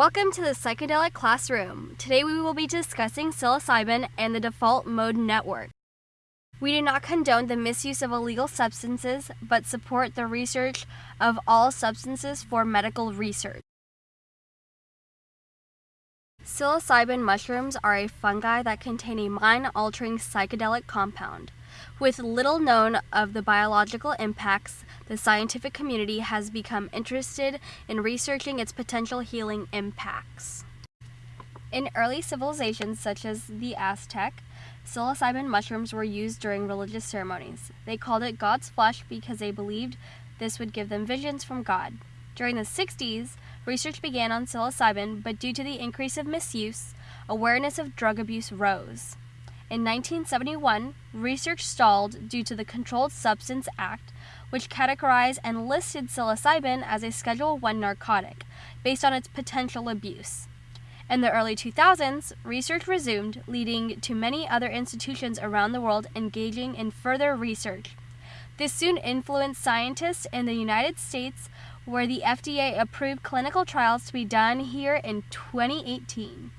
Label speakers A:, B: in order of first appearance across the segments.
A: Welcome to the Psychedelic Classroom. Today we will be discussing psilocybin and the default mode network. We do not condone the misuse of illegal substances, but support the research of all substances for medical research. Psilocybin mushrooms are a fungi that contain a mind-altering psychedelic compound. With little known of the biological impacts, the scientific community has become interested in researching its potential healing impacts. In early civilizations such as the Aztec, psilocybin mushrooms were used during religious ceremonies. They called it God's flesh because they believed this would give them visions from God. During the 60s, research began on psilocybin, but due to the increase of misuse, awareness of drug abuse rose. In 1971, research stalled due to the Controlled Substance Act, which categorized and listed psilocybin as a Schedule I narcotic based on its potential abuse. In the early 2000s, research resumed, leading to many other institutions around the world engaging in further research. This soon influenced scientists in the United States, where the FDA approved clinical trials to be done here in 2018.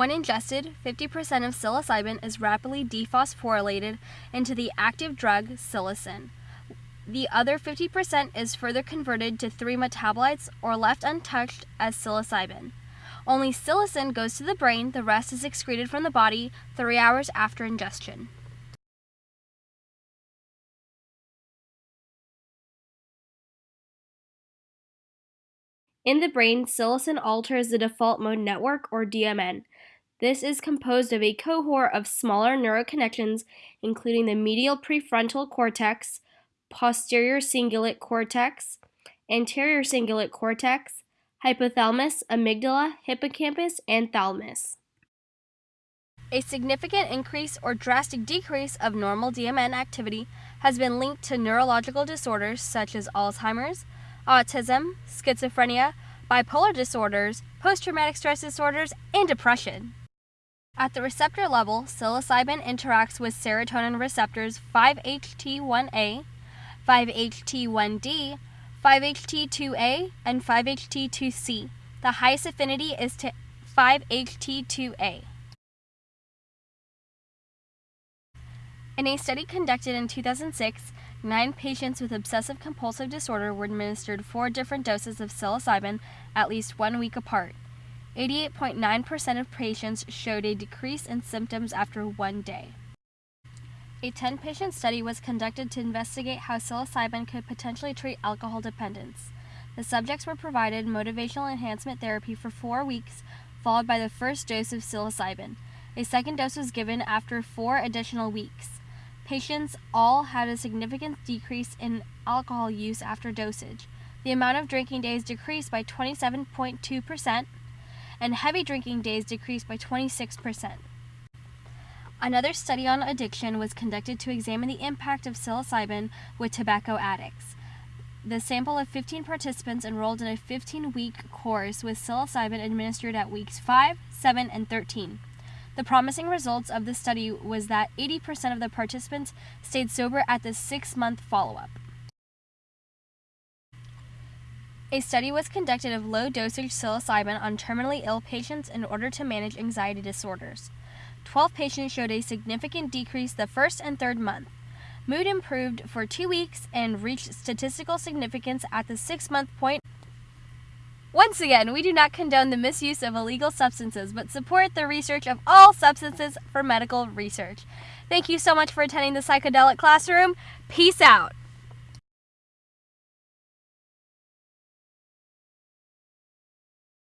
A: When ingested, 50% of psilocybin is rapidly dephosphorylated into the active drug psilocin. The other 50% is further converted to three metabolites or left untouched as psilocybin. Only psilocin goes to the brain, the rest is excreted from the body three hours after ingestion. In the brain, psilocin alters the default mode network, or DMN, this is composed of a cohort of smaller neuroconnections, including the medial prefrontal cortex, posterior cingulate cortex, anterior cingulate cortex, hypothalamus, amygdala, hippocampus, and thalamus. A significant increase or drastic decrease of normal DMN activity has been linked to neurological disorders such as Alzheimer's, autism, schizophrenia, bipolar disorders, post traumatic stress disorders, and depression. At the receptor level, psilocybin interacts with serotonin receptors 5-HT1A, 5-HT1D, 5-HT2A, and 5-HT2C. The highest affinity is to 5-HT2A. In a study conducted in 2006, nine patients with obsessive compulsive disorder were administered four different doses of psilocybin at least one week apart. 88.9% of patients showed a decrease in symptoms after one day. A 10 patient study was conducted to investigate how psilocybin could potentially treat alcohol dependence. The subjects were provided motivational enhancement therapy for four weeks, followed by the first dose of psilocybin. A second dose was given after four additional weeks. Patients all had a significant decrease in alcohol use after dosage. The amount of drinking days decreased by 27.2%, and heavy drinking days decreased by 26%. Another study on addiction was conducted to examine the impact of psilocybin with tobacco addicts. The sample of 15 participants enrolled in a 15 week course with psilocybin administered at weeks 5, 7, and 13. The promising results of the study was that 80% of the participants stayed sober at the six month follow up. A study was conducted of low dosage psilocybin on terminally ill patients in order to manage anxiety disorders. 12 patients showed a significant decrease the first and third month. Mood improved for two weeks and reached statistical significance at the six month point. Once again, we do not condone the misuse of illegal substances, but support the research of all substances for medical research. Thank you so much for attending the psychedelic classroom. Peace out.